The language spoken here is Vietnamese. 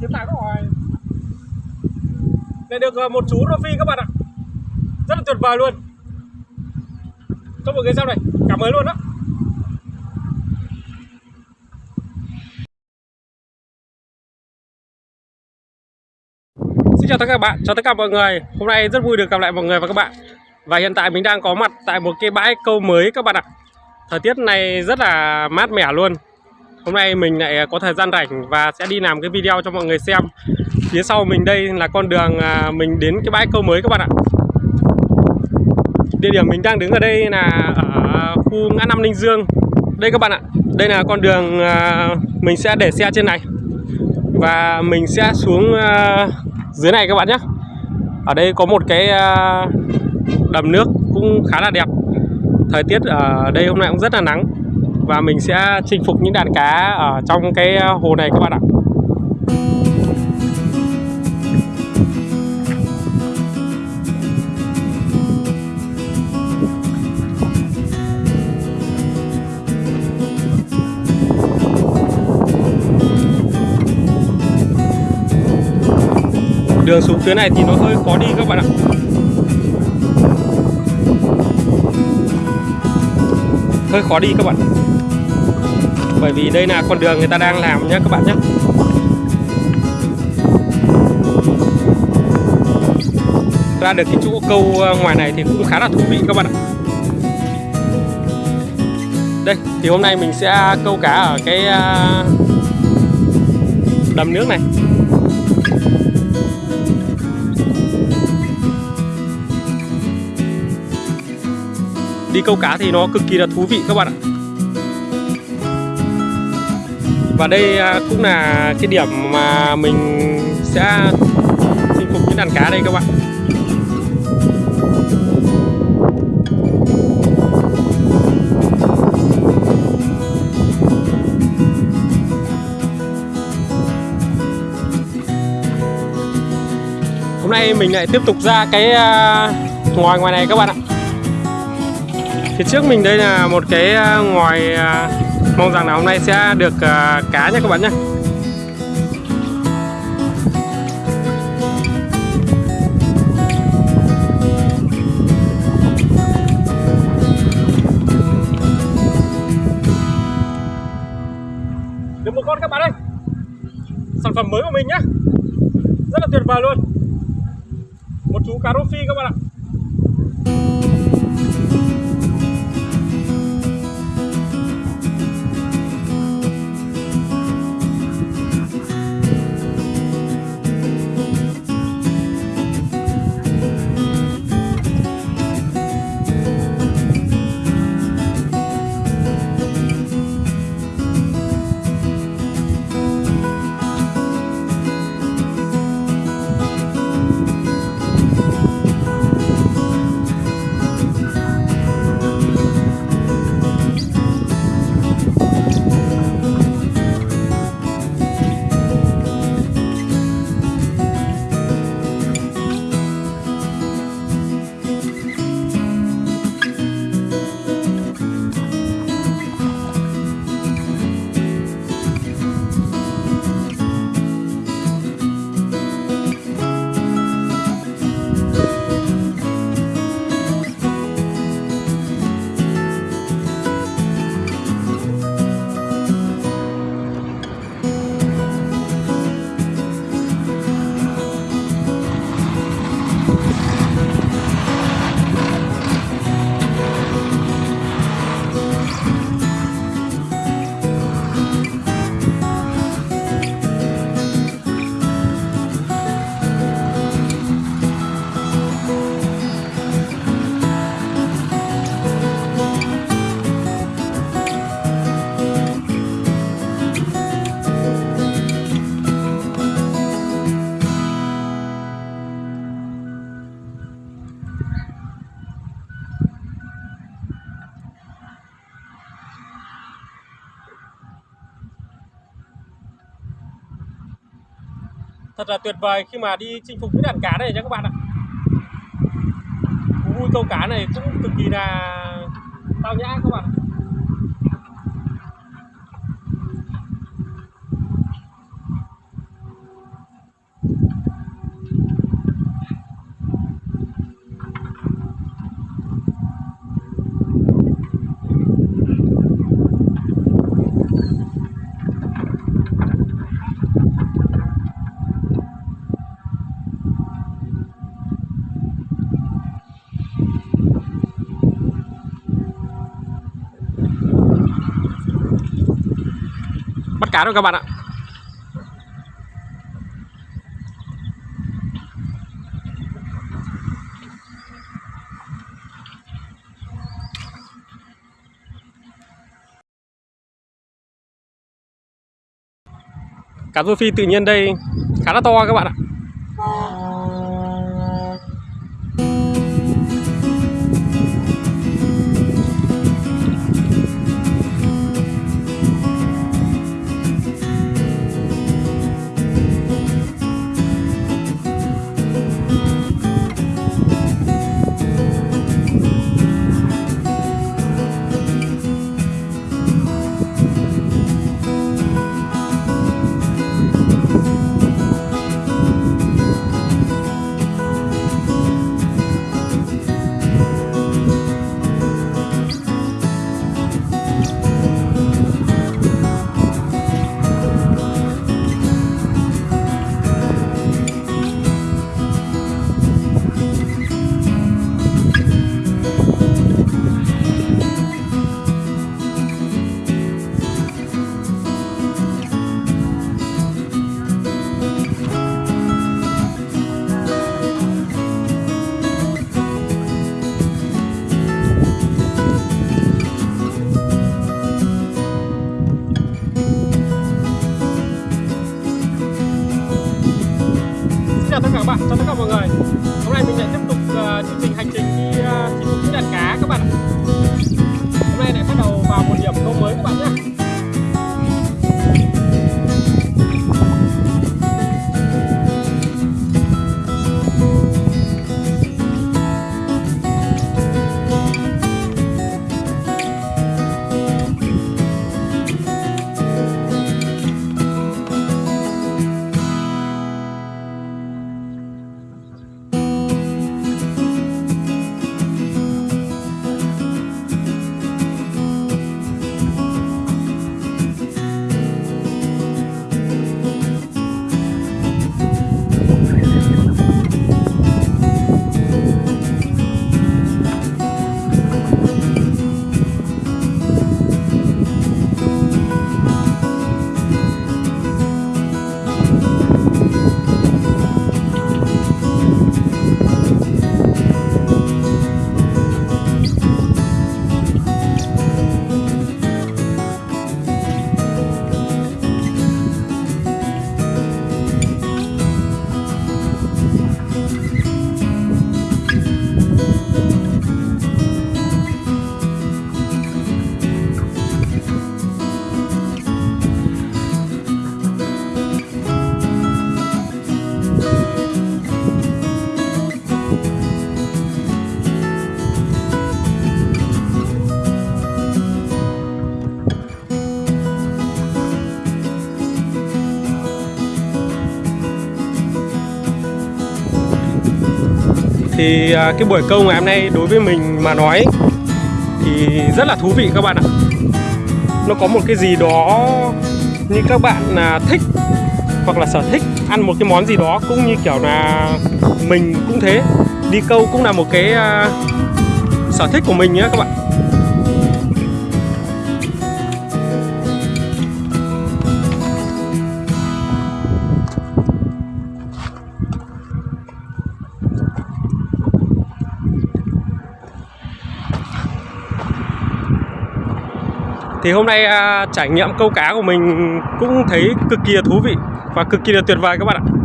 tiến lại các hỏi Này được một chú rô phi các bạn ạ. Rất là tuyệt vời luôn. Cho một cái xem này. Cảm ơn luôn đó Xin chào tất cả các bạn, chào tất cả mọi người. Hôm nay rất vui được gặp lại mọi người và các bạn. Và hiện tại mình đang có mặt tại một cái bãi câu mới các bạn ạ. Thời tiết này rất là mát mẻ luôn. Hôm nay mình lại à, có thời gian rảnh và sẽ đi làm cái video cho mọi người xem. Phía sau mình đây là con đường à, mình đến cái bãi câu mới các bạn ạ. Địa điểm mình đang đứng ở đây là ở khu ngã năm Ninh Dương. Đây các bạn ạ, Đây là con đường à, mình sẽ để xe trên này. Và mình sẽ xuống dưới này các bạn nhé. Ở đây có một cái đầm nước cũng khá là đẹp. Thời tiết ở đây hôm nay cũng rất là nắng và mình sẽ chinh phục những đàn cá ở trong cái ờ, hồ này các bạn ạ. Đường xuống phía này thì nó hơi khó đi các bạn ạ. Hơi khó đi các bạn bởi vì đây là con đường người ta đang làm nhé, các bạn nhé. Ra được cái chỗ câu ờ, ngoài này thì cũng khá là thú vị các bạn ạ. Đây, thì hôm nay mình sẽ câu cá ở cái ờ, đầm nước này. Đi câu cá thì nó cực kỳ là thú vị các bạn ạ. Và đây à, cũng là cái điểm mà mình sẽ chinh phục những đàn cá đây các bạn. Hôm nay mình lại tiếp tục ra cái à, ngoài ngoài này các bạn ạ. Phía trước mình đây là một cái à, ngoài Mong rằng là hôm nay sẽ được uh, cá nha các bạn nhé. Được một con các bạn ơi. Sản phẩm mới của mình nhé. Rất là tuyệt vời luôn. Một chú cá rô phi các bạn ạ. Thật là tuyệt vời khi mà đi chinh phục những đàn cá này nha các bạn ạ. Vui câu cá này cũng cực kỳ là tao nhã các bạn cá rồi các bạn ạ. Cá rô phi tự nhiên đây khá là to các bạn ạ. Ờ, chương trình hành trình đi uh, chinh phục những đàn cá các bạn ạ. Hôm nay lại bắt đầu vào một điểm Thì à, cái buổi câu ngày hôm nay đối với mình mà nói Thì rất là thú vị các bạn ạ. Nó có một cái gì đó như các bạn là thích Hoặc là sở thích ăn một cái món gì đó Cũng như kiểu là mình cũng thế. Đi câu cũng là một cái uh, sở thích của mình nhé các bạn. Thì hôm nay à, trải nghiệm câu cá của mình cũng thấy cực kỳ là thú vị và cực kỳ là tuyệt vời các bạn ạ.